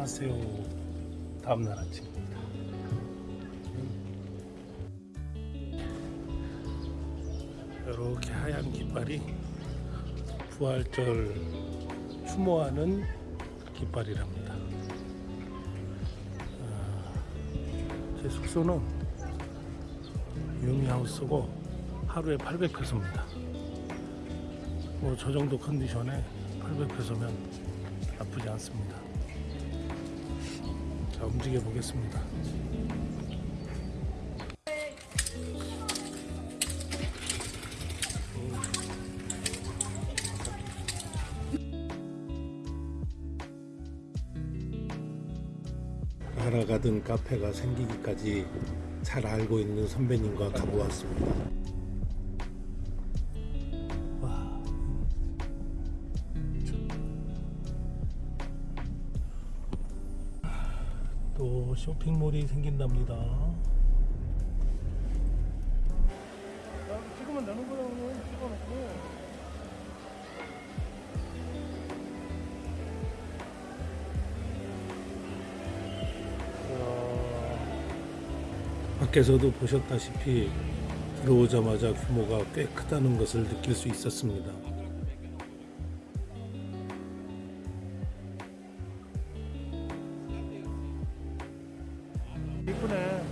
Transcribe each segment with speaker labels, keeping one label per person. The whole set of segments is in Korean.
Speaker 1: 안녕하세요. 다음날 아침입니다. 이렇게 하얀 깃발이 부활절 추모하는 깃발이랍니다. 아, 제 숙소는 유미하우스고 하루에 800페소입니다. 뭐 저 정도 컨디션에 800페소면 나쁘지 않습니다. 자 움직여 보겠습니다. 알아가던 카페가 생기기까지 잘 알고 있는 선배님과 가보았습니다. 쇼핑몰이 생긴답니다. 찍으면 되는 거야, 찍어놓고. 밖에서도 보셨다시피 들어오자마자 규모가 꽤 크다는 것을 느낄 수 있었습니다. 이쁘네.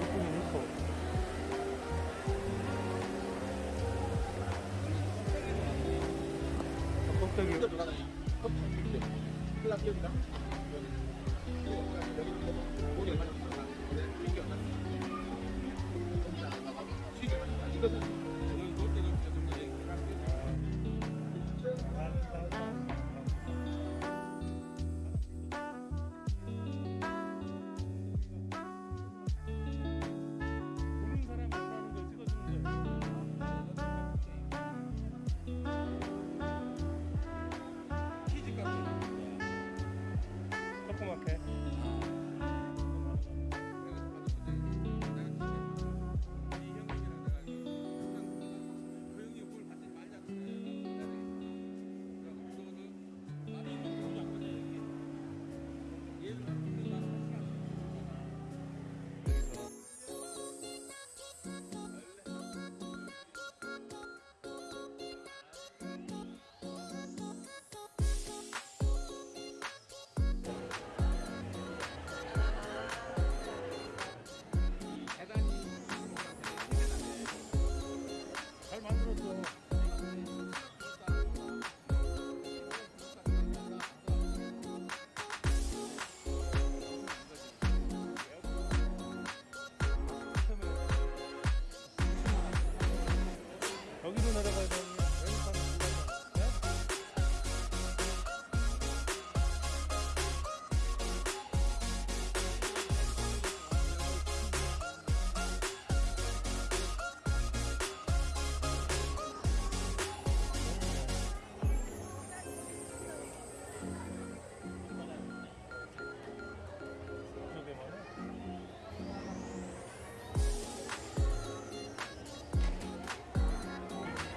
Speaker 1: 이쁘긴 이뻐. 껍데기. 조그맣게.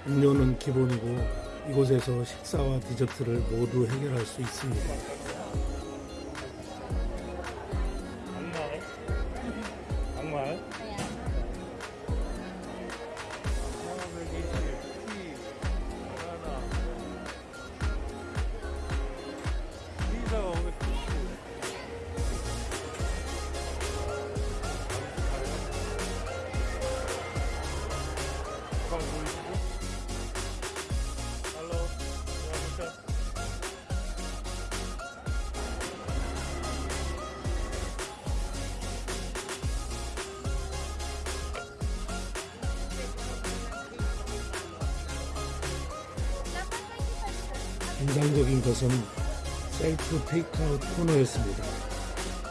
Speaker 1: 음료는 기본이고 이곳에서 식사와 디저트를 모두 해결할 수 있습니다. 인상적인 것은 셀프 테이크아웃 코너였습니다.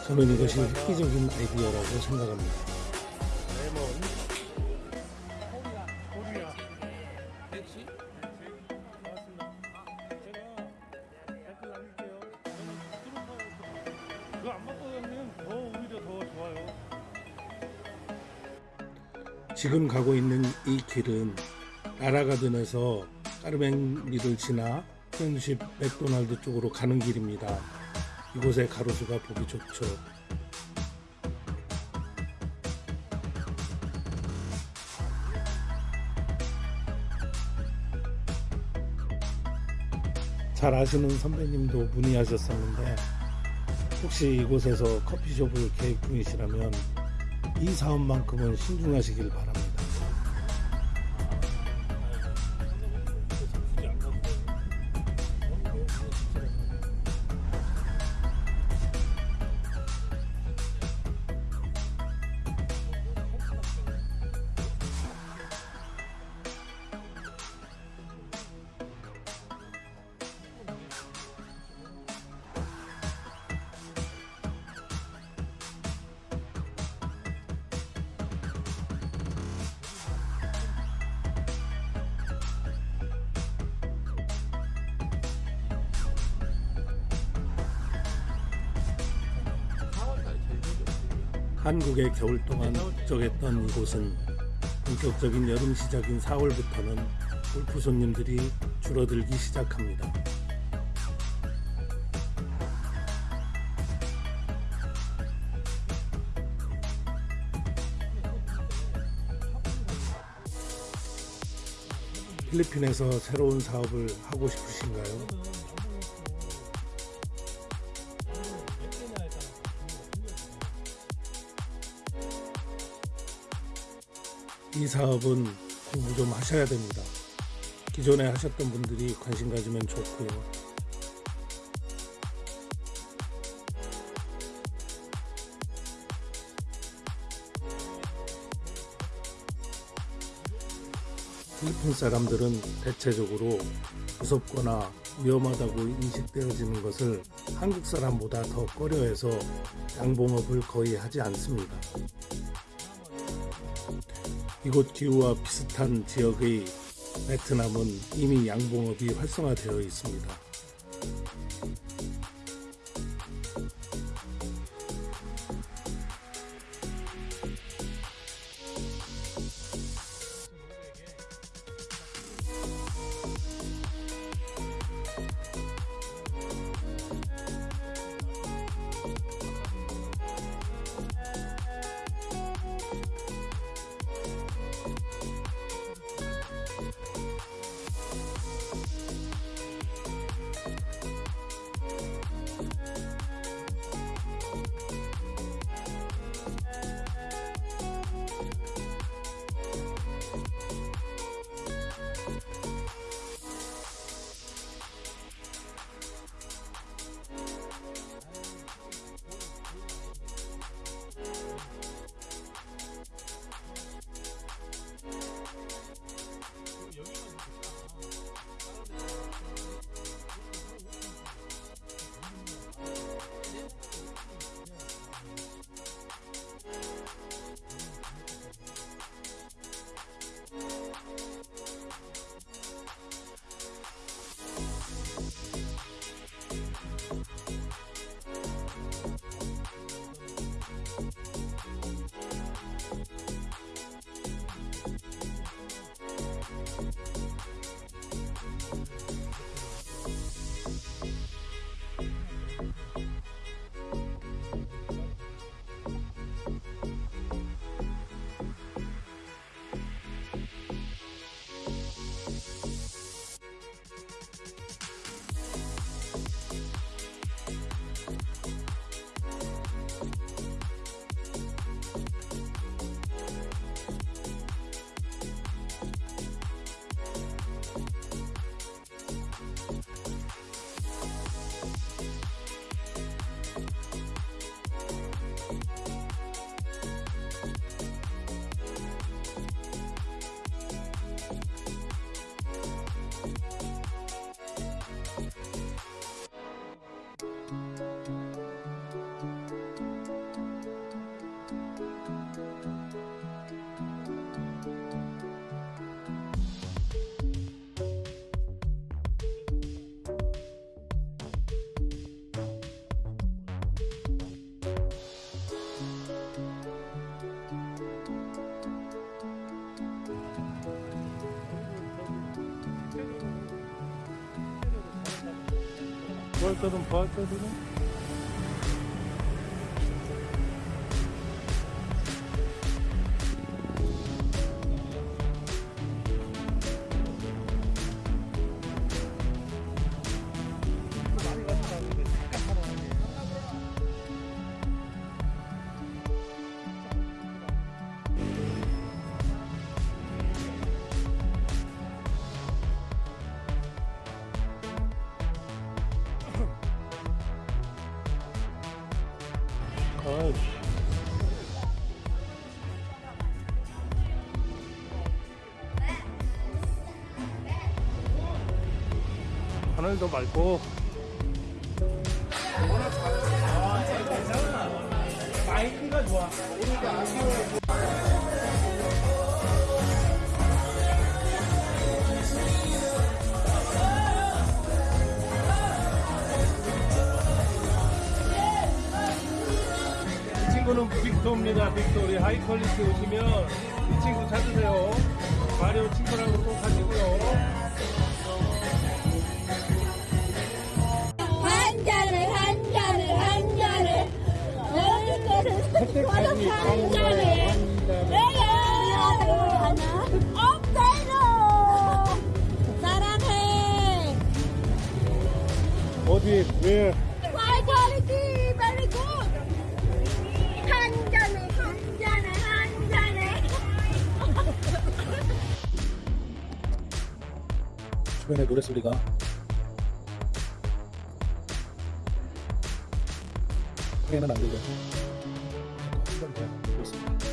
Speaker 1: 저는 이것이 획기적인 아이디어라고 생각합니다. 지금 가고 있는 이 길은 라라가든에서 까르맹리를 지나 프렌십 맥도날드 쪽으로 가는 길입니다. 이곳의 가로수가 보기 좋죠. 잘 아시는 선배님도 문의하셨었는데 혹시 이곳에서 커피숍을 계획 중이시라면 이 사업만큼은 신중하시길 바랍니다. 한국의 겨울 동안 북적했던 이곳은 본격적인 여름 시작인 4월부터는 골프 손님들이 줄어들기 시작합니다. 필리핀에서 새로운 사업을 하고 싶으신가요? 이 사업은 공부 좀 하셔야 됩니다. 기존에 하셨던 분들이 관심 가지면 좋고요. 필리핀 사람들은 대체적으로 무섭거나 위험하다고 인식되어지는 것을 한국 사람보다 더 꺼려해서 양봉업을 거의 하지 않습니다. 이곳 기후와 비슷한 지역의 베트남은 이미 양봉업이 활성화되어 있습니다.
Speaker 2: Patladım patladım.
Speaker 3: 하늘도 맑고
Speaker 2: 마이크가 좋아.
Speaker 3: 이 친구는 빅토입니다. 빅토 우리 하이 퀄리티 오시면 이 친구 찾으세요. 마리오 친구라고 꼭 하시고요. 어디 왜
Speaker 4: quality very
Speaker 3: 주변에 노래 소리가 크게는 안 들려. 更런모양 으.